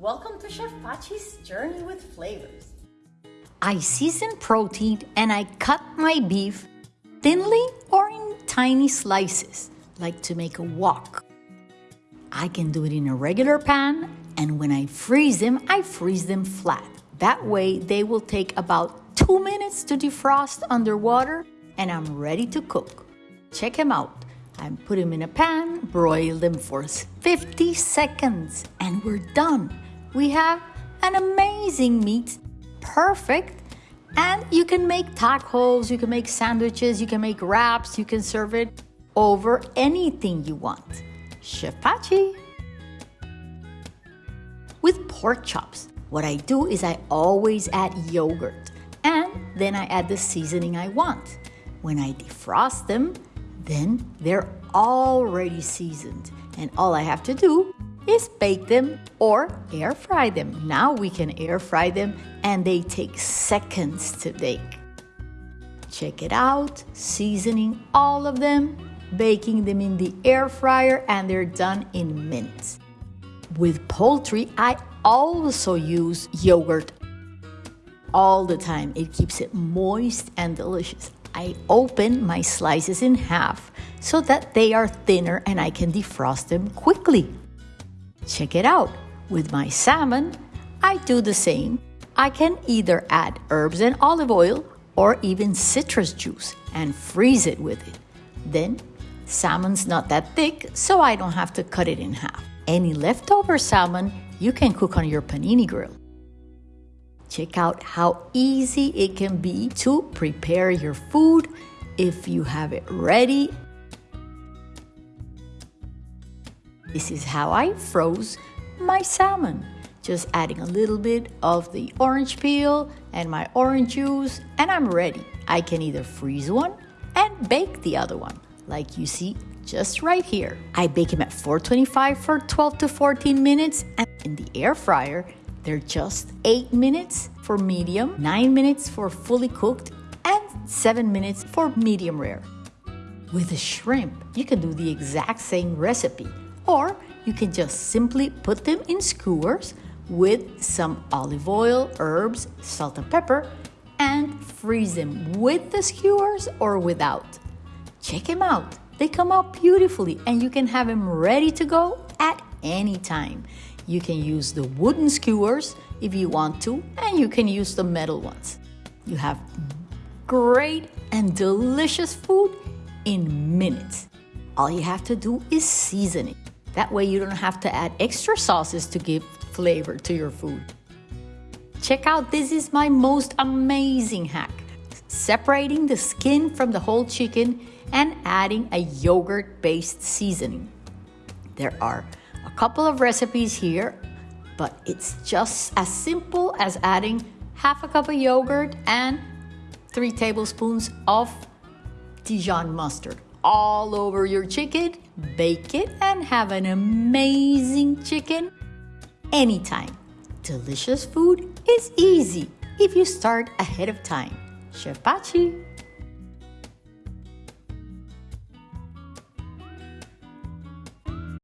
Welcome to Chef Pachi's Journey with Flavors. I season protein and I cut my beef thinly or in tiny slices, like to make a wok. I can do it in a regular pan, and when I freeze them, I freeze them flat. That way, they will take about two minutes to defrost under water, and I'm ready to cook. Check them out. I put them in a pan, broil them for 50 seconds, and we're done. We have an amazing meat, perfect. And you can make tacos, you can make sandwiches, you can make wraps, you can serve it over anything you want. Chef Pachi. With pork chops, what I do is I always add yogurt and then I add the seasoning I want. When I defrost them, then they're already seasoned and all I have to do is bake them or air fry them. Now we can air fry them and they take seconds to bake. Check it out, seasoning all of them, baking them in the air fryer, and they're done in minutes. With poultry, I also use yogurt all the time. It keeps it moist and delicious. I open my slices in half so that they are thinner and I can defrost them quickly. Check it out. With my salmon, I do the same. I can either add herbs and olive oil or even citrus juice and freeze it with it. Then, salmon's not that thick, so I don't have to cut it in half. Any leftover salmon you can cook on your panini grill. Check out how easy it can be to prepare your food if you have it ready This is how I froze my salmon. Just adding a little bit of the orange peel and my orange juice, and I'm ready. I can either freeze one and bake the other one, like you see just right here. I bake them at 425 for 12 to 14 minutes, and in the air fryer, they're just 8 minutes for medium, 9 minutes for fully cooked, and 7 minutes for medium rare. With the shrimp, you can do the exact same recipe or you can just simply put them in skewers with some olive oil, herbs, salt and pepper, and freeze them with the skewers or without. Check them out. They come out beautifully and you can have them ready to go at any time. You can use the wooden skewers if you want to, and you can use the metal ones. You have great and delicious food in minutes. All you have to do is season it. That way you don't have to add extra sauces to give flavor to your food. Check out this is my most amazing hack. Separating the skin from the whole chicken and adding a yogurt based seasoning. There are a couple of recipes here, but it's just as simple as adding half a cup of yogurt and three tablespoons of Dijon mustard all over your chicken, bake it, and have an amazing chicken anytime. Delicious food is easy if you start ahead of time. Chef Pachi.